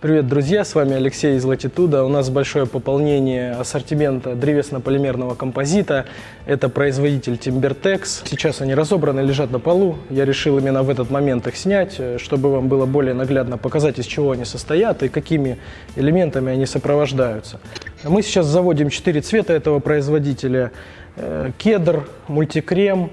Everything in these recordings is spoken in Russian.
Привет, друзья! С вами Алексей из Latitude. У нас большое пополнение ассортимента древесно-полимерного композита. Это производитель Timbertex. Сейчас они разобраны, лежат на полу. Я решил именно в этот момент их снять, э, чтобы вам было более наглядно показать, из чего они состоят и какими элементами они сопровождаются. Мы сейчас заводим четыре цвета этого производителя. Э, кедр, мультикрем,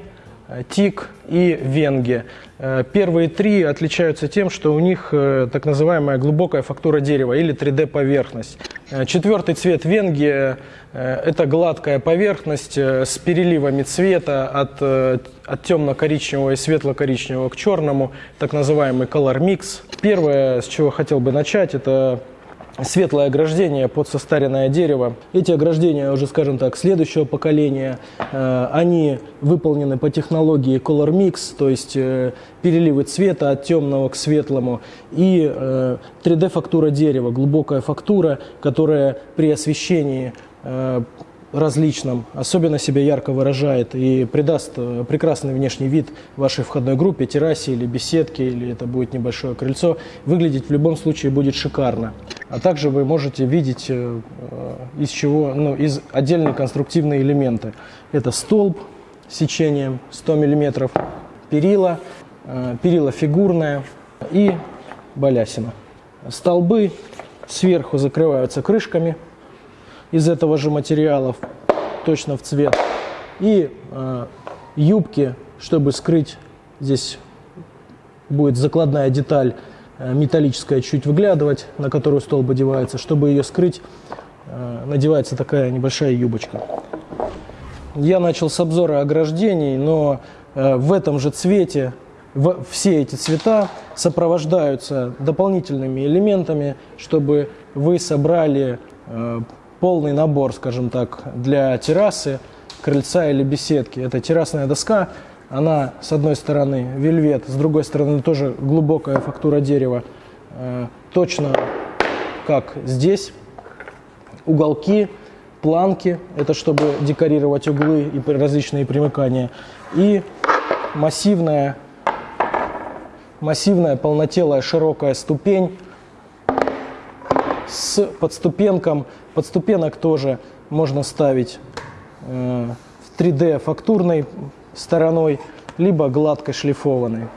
тик и венги. Э, первые три отличаются тем, что у них э, так называемая глубокая фактура дерева или 3D-поверхность. Четвертый цвет венги – это гладкая поверхность с переливами цвета от, от темно-коричневого и светло-коричневого к черному, так называемый color mix. Первое, с чего хотел бы начать, это светлое ограждение под состаренное дерево. Эти ограждения уже, скажем так, следующего поколения, э, они выполнены по технологии Color Mix, то есть э, переливы цвета от темного к светлому, и э, 3D-фактура дерева, глубокая фактура, которая при освещении э, различном, особенно себя ярко выражает и придаст э, прекрасный внешний вид вашей входной группе, террасе или беседке, или это будет небольшое крыльцо, выглядеть в любом случае будет шикарно. А также вы можете видеть э, э, из чего, ну, из отдельные конструктивные элементы. Это столб сечением 100 мм, перила, перила фигурная и балясина. Столбы сверху закрываются крышками – из этого же материала, точно в цвет. И э, юбки, чтобы скрыть, здесь будет закладная деталь э, металлическая чуть выглядывать, на которую столб одевается. Чтобы ее скрыть, э, надевается такая небольшая юбочка. Я начал с обзора ограждений, но э, в этом же цвете все эти цвета сопровождаются дополнительными элементами, чтобы вы собрали э, полный набор, скажем так, для террасы, крыльца или беседки. Это террасная доска, она с одной стороны вельвет, с другой стороны тоже глубокая фактура дерева, э, точно как здесь. Уголки, планки, это чтобы декорировать углы и различные примыкания. И массивная, массивная полнотелая широкая ступень с подступенком Подступенок тоже можно ставить э, в 3D фактурной стороной, либо гладко шлифованной.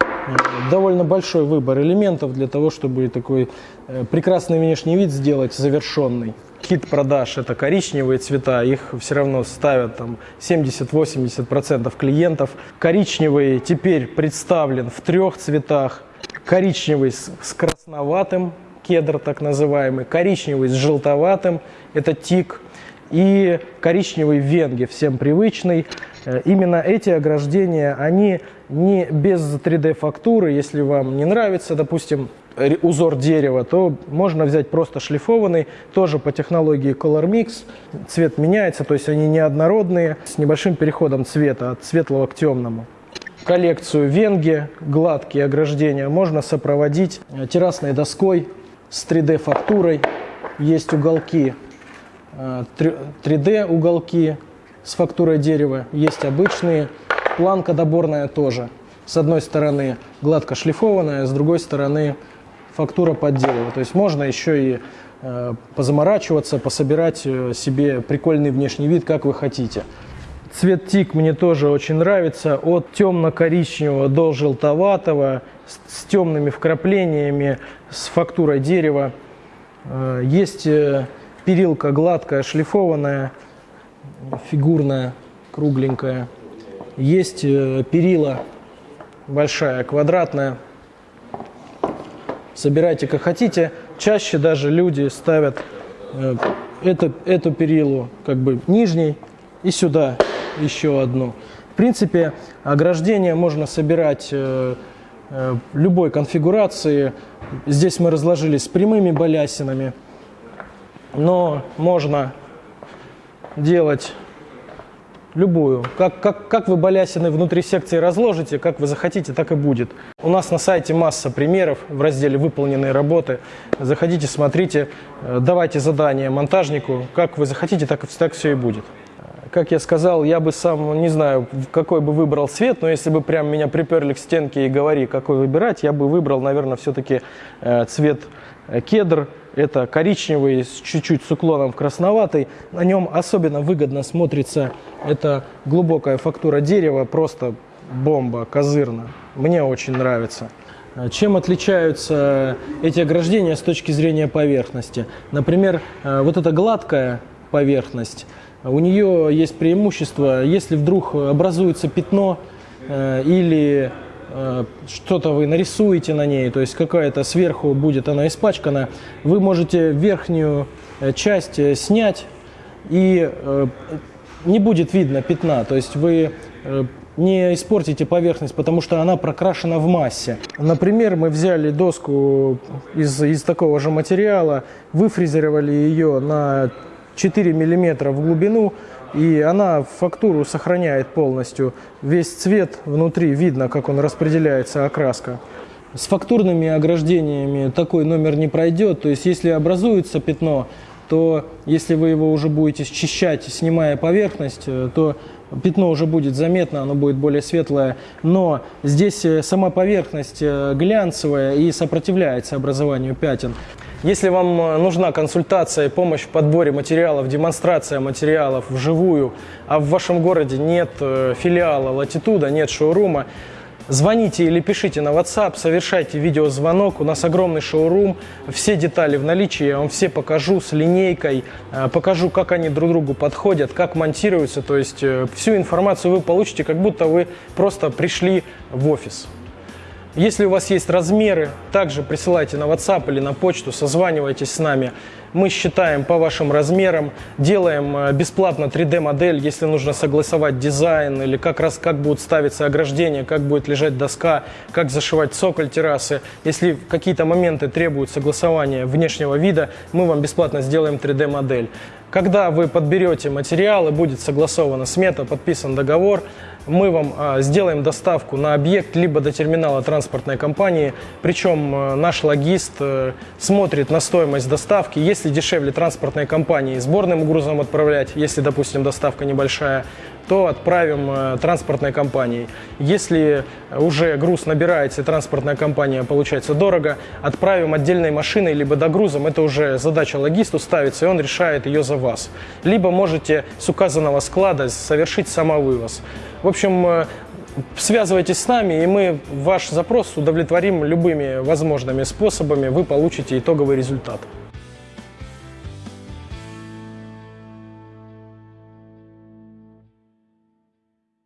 Э, довольно большой выбор элементов для того, чтобы такой э, прекрасный внешний вид сделать завершенный. Хит продаж – это коричневые цвета, их все равно ставят там 70-80% клиентов. Коричневый теперь представлен в трех цветах. Коричневый с красноватым кедр так называемый, коричневый с желтоватым, это тик, и коричневый венги, всем привычный. Э, именно эти ограждения, они не без 3D-фактуры, если вам не нравится, допустим, узор дерева, то можно взять просто шлифованный, тоже по технологии Color Mix. Цвет меняется, то есть они неоднородные, с небольшим переходом цвета от светлого к темному. Коллекцию венги, гладкие ограждения можно сопроводить э, террасной доской с 3D-фактурой. Есть уголки, 3D э, с фактурой дерева, есть обычные. Планка доборная тоже. С одной стороны гладко шлифованная, с другой стороны фактура под дерево. То есть можно еще и э, позаморачиваться, пособирать э, себе прикольный внешний вид, как вы хотите. Цвет тик мне тоже очень нравится. От темно-коричневого до желтоватого, с, с темными вкраплениями, с фактурой дерева. Э, есть э, перилка гладкая, шлифованная, фигурная, кругленькая. Есть э, перила большая, квадратная. Собирайте как хотите. Чаще даже люди ставят эту, эту перилу как бы нижней и сюда еще одну. В принципе, ограждение можно собирать э, э, любой конфигурации. Здесь мы разложили с прямыми балясинами, но можно делать любую. Как, как, как вы балясины внутри секции разложите, как вы захотите, так и будет. У нас на сайте масса примеров в разделе «Выполненные работы». Заходите, смотрите, э, давайте задание монтажнику. Как вы захотите, так, так все и будет как я сказал, я бы сам, не знаю, какой бы выбрал цвет, но если бы прям меня приперли к стенке и говори, какой выбирать, я бы выбрал, наверное, все-таки э, цвет э, кедр. Это коричневый с чуть-чуть с уклоном в красноватый. На нем особенно выгодно смотрится эта глубокая фактура дерева. Просто бомба, козырно. Мне очень нравится. Э, чем отличаются эти ограждения с точки зрения поверхности? Например, э, вот эта гладкая поверхность, у нее есть преимущество, если вдруг образуется пятно э, или что-то вы нарисуете на ней, то есть какая-то сверху будет она испачкана, вы можете верхнюю часть снять и не будет видно пятна, то есть вы не испортите поверхность, потому что она прокрашена в массе. Например, мы взяли доску из, из такого же материала, выфрезеровали ее на 4 мм в глубину, и она фактуру сохраняет полностью. Весь цвет внутри видно, как он распределяется, окраска. С фактурными ограждениями такой номер не пройдет, то есть если образуется пятно, то если вы его уже будете счищать, снимая поверхность, э, то пятно уже будет заметно, оно будет более светлое. Но здесь э, сама поверхность э, глянцевая и сопротивляется образованию пятен. Если вам нужна консультация и помощь в подборе материалов, демонстрация материалов вживую, а в вашем городе нет филиала Латитуда, нет шоурума, Звоните или пишите на WhatsApp, совершайте видеозвонок. У нас огромный шоурум, все детали в наличии, я вам все покажу с линейкой, э, покажу, как они друг другу подходят, как монтируются. То есть э, всю информацию вы получите, как будто вы просто пришли в офис. Если у вас есть размеры, также присылайте на WhatsApp или на почту, созванивайтесь с нами. Мы считаем по вашим размерам, делаем э, бесплатно 3D-модель, если нужно согласовать дизайн или как раз как будут ставиться ограждения, как будет лежать доска, как зашивать цоколь террасы. Если какие-то моменты требуют согласования внешнего вида, мы вам бесплатно сделаем 3D-модель. Когда вы подберете материалы, будет согласована смета, подписан договор, мы вам а, сделаем доставку на объект, либо до терминала транспортной компании. Причем а, наш логист а, смотрит на стоимость доставки. Если дешевле транспортной компании сборным грузом отправлять, если, допустим, доставка небольшая, то отправим э, транспортной компанией. Если уже груз набирается и транспортная компания получается дорого, отправим отдельной машиной либо догрузом. Это уже задача логисту ставится, и он решает ее за вас. Либо можете с указанного склада совершить самовывоз. В общем, э, связывайтесь с нами, и мы ваш запрос удовлетворим любыми возможными способами, вы получите итоговый результат.